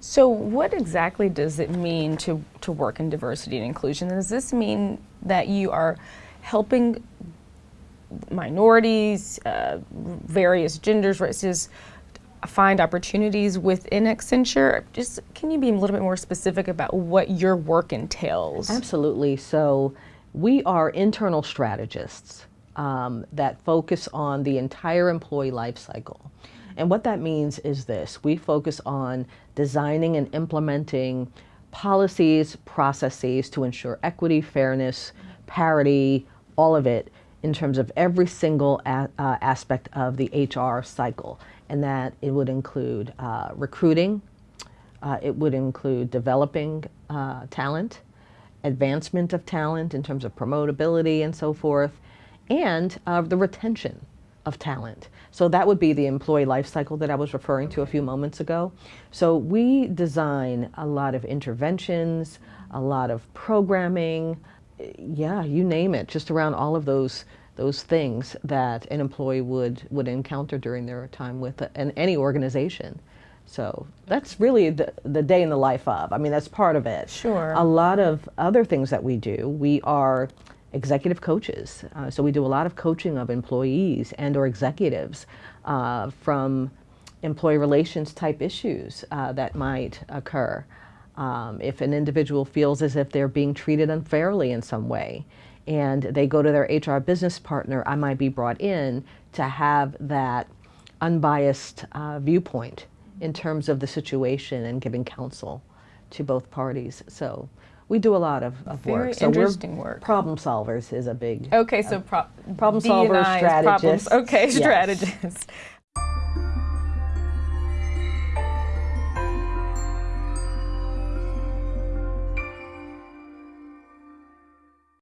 So what exactly does it mean to, to work in diversity and inclusion? Does this mean that you are helping minorities, uh, various genders, races, find opportunities within Accenture? Just can you be a little bit more specific about what your work entails? Absolutely. So we are internal strategists um, that focus on the entire employee life cycle. And what that means is this, we focus on designing and implementing policies, processes to ensure equity, fairness, parity, all of it in terms of every single uh, aspect of the HR cycle. And that it would include uh, recruiting, uh, it would include developing uh, talent, advancement of talent in terms of promotability and so forth, and uh, the retention of talent. So that would be the employee life cycle that I was referring to a few moments ago. So we design a lot of interventions, a lot of programming, yeah, you name it, just around all of those those things that an employee would would encounter during their time with an, any organization. So that's really the, the day in the life of. I mean, that's part of it. Sure. A lot of other things that we do, we are executive coaches. Uh, so we do a lot of coaching of employees and or executives uh, from employee relations type issues uh, that might occur. Um, if an individual feels as if they're being treated unfairly in some way and they go to their HR business partner, I might be brought in to have that unbiased uh, viewpoint in terms of the situation and giving counsel to both parties. So we do a lot of, of Very work. So interesting work. Problem solvers is a big. Okay, so pro problem solvers, is problems- strategists. Okay, Yes. strategists.